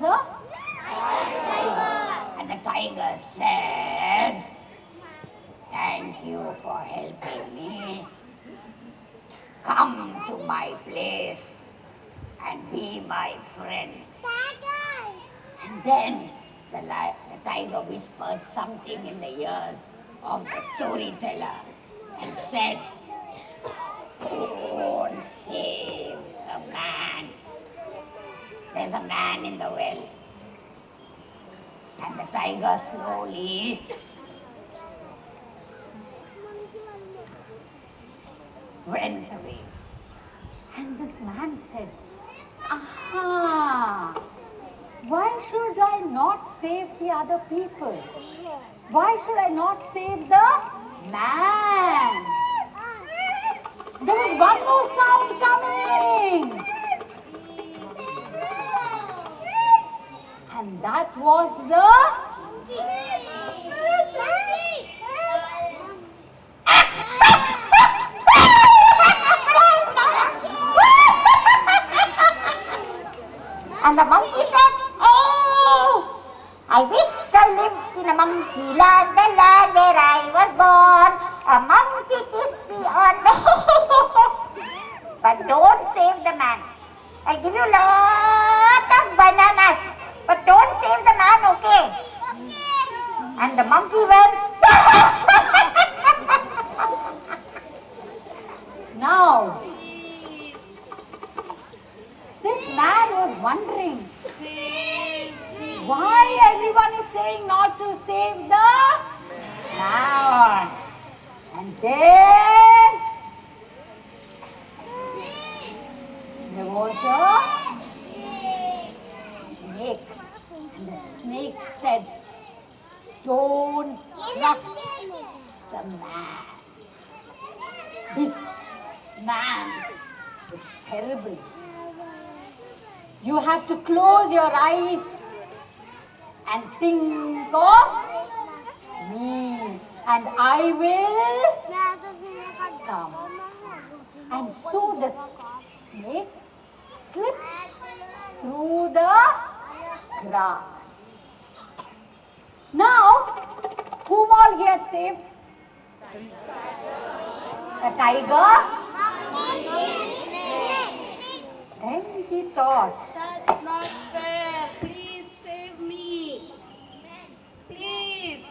was a tiger. And the tiger said, Thank you for helping me. Come to my place and be my friend. And then the, the tiger whispered something in the ears of the storyteller and said, There's a man in the well. And the tiger slowly went away. And this man said, Aha! Why should I not save the other people? Why should I not save the man? There was one more sound coming. Was the monkey? And the monkey said, Hey, I wish I lived in a monkey land, the land where I was born. A monkey kissed me on the But don't save the man. I'll give you lot of bananas. But don't save the man, okay? And the monkey went, Now, this man was wondering why everyone is saying not to save the man. And then there was a snake. And the snake said, Don't trust the man. This man is terrible. You have to close your eyes and think of me, and I will come. And so the snake slipped through the grass. Now, whom all he had saved? The tiger. Then he thought, That's not fair. Please save me. Please.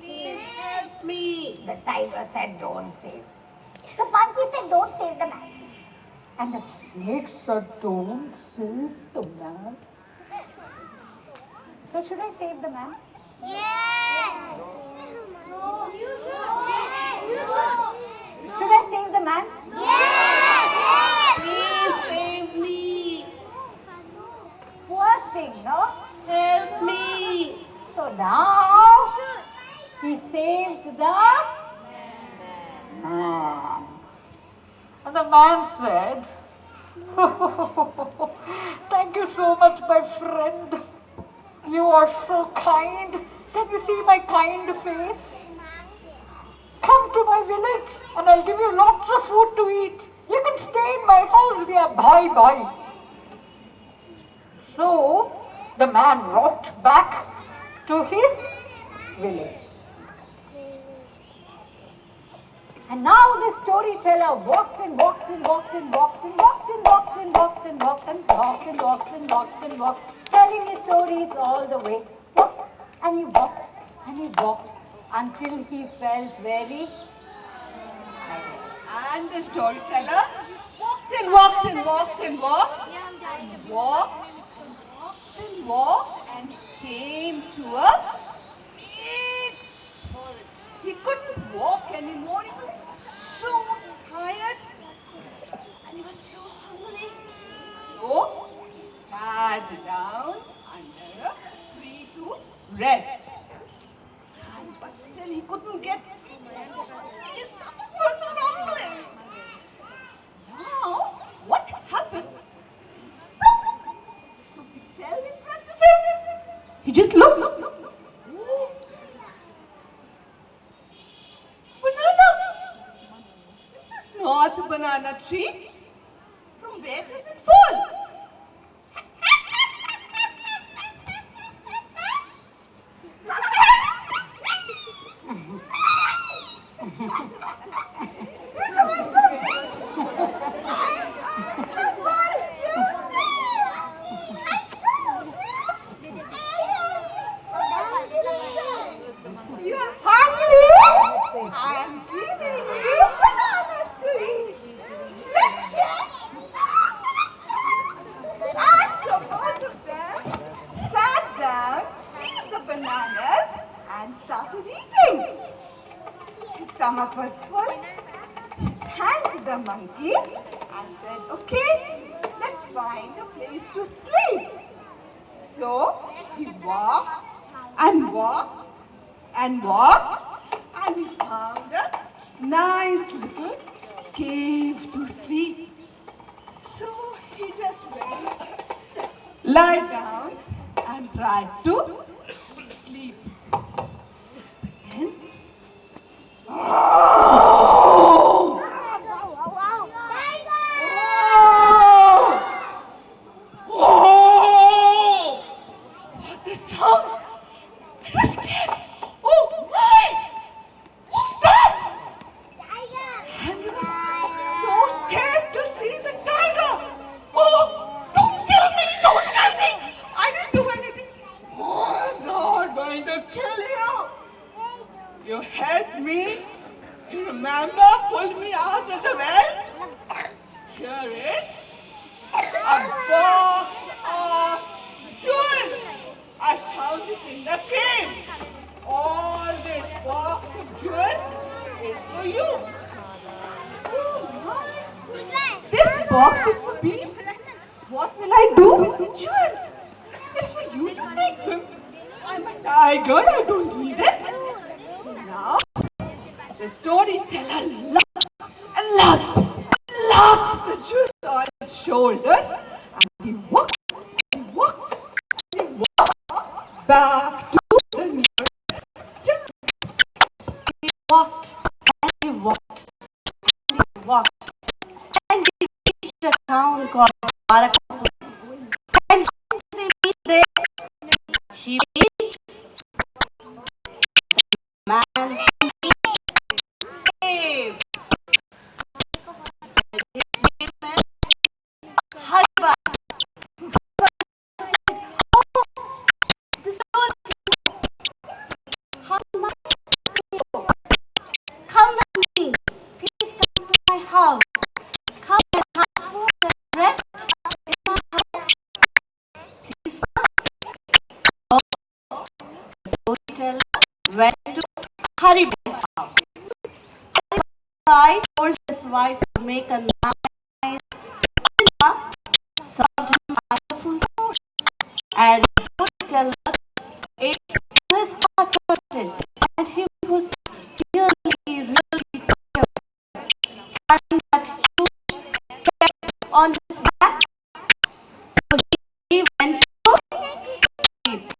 Please help me. the tiger said, Don't save. the monkey said, Don't save the man. And the snake said, Don't save the man. So, should I save the man? Should I save the man? Yes. Please save me. Poor thing, no? Help me. So now he saved the man. And the man said, Thank you so much, my friend. You are so kind. Can you see my kind face? Come to my village and I'll give you lots of food to eat. You can stay in my house. Are bye bye. So the man walked back to his village. And now the storyteller walked and walked and walked and walked and walked and walked and walked and walked and walked and walked and walked and walked, telling his stories all the way. Walked and he walked and he walked until he felt very tired. And the storyteller walked and walked and walked and walked. Walked, walked and walked and came to a big forest. He couldn't walk anymore. He was so tired and he was so hungry. So he sat down under a tree to rest. But still he couldn't get sleep. His stomach was rumbling. Now, what happens? Something fell in front of him. He just looked. Ooh. Banana. This is not a banana tree. Stomach was full, he thanked the monkey and said, okay, let's find a place to sleep. So he walked and walked and walked and he found a nice little cave to sleep. So he just went, lie down and tried to sleep. Then, oh, oh, what the sound? I was scared. Oh my! Who's that? And he was so scared to see the tiger. Oh, don't kill me! Don't kill me! I didn't do anything. Oh, I'm not going to kill you. You helped me. Remember, pulled me out of the well. Here is a box of jewels. I found it in the cave. All this box of jewels is for you. Oh. This box is for me. What will I do with the jewels? It's for you to take them. I'm a tiger, I don't need it. The storyteller loved and loved, loved the jewels on his shoulder. And he walked, he walked, he walked back to the nearest town. He walked and he walked and he walked and he reached a town called Dwarakapur. Come and have food and rest in my house. Come. Oh, the storyteller went to Haribai house. Told his wife to make a nice dinner, wonderful food. And the storyteller on his back. So he went to sleep.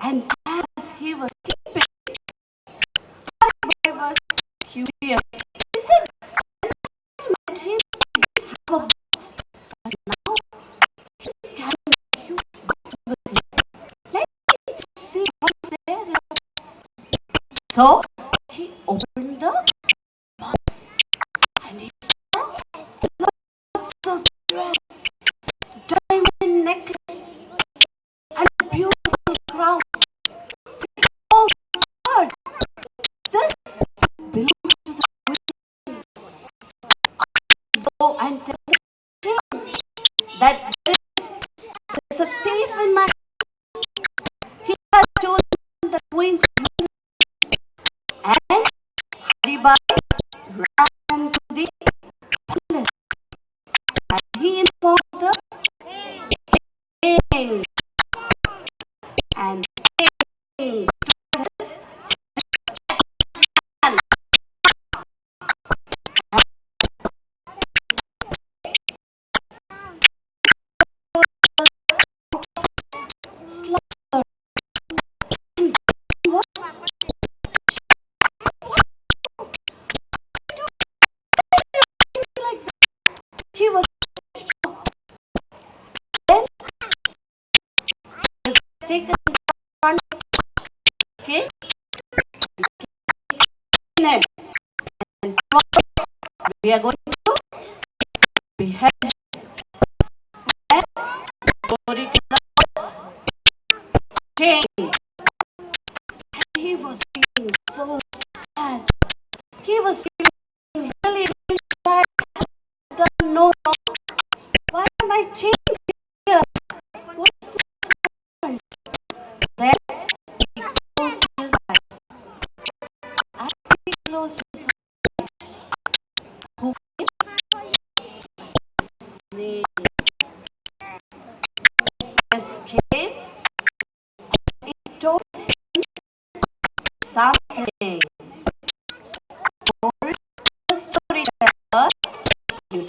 And as he was sleeping, Haribai was curious. He said, "When I met him, have a carrying. Let me see what's there in the box." So he was taken front okay. And we are going to behead and story king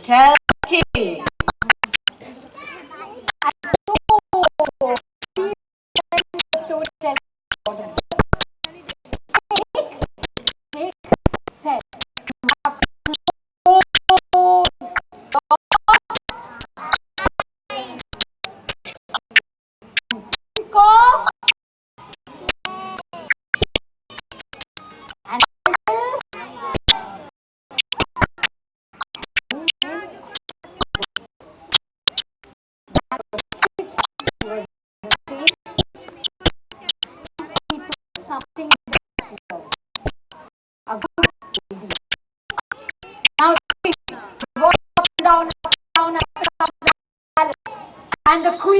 Chao. Now queen, go up and down, up and down, up and down, and the queen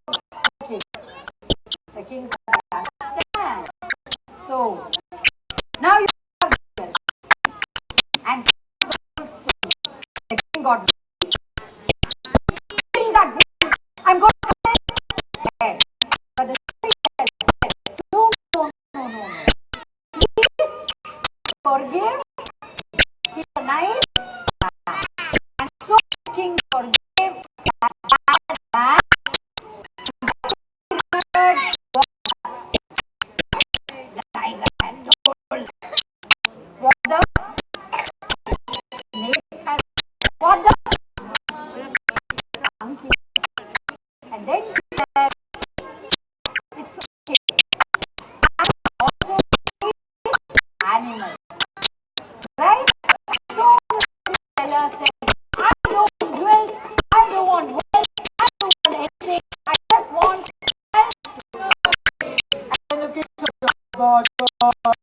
God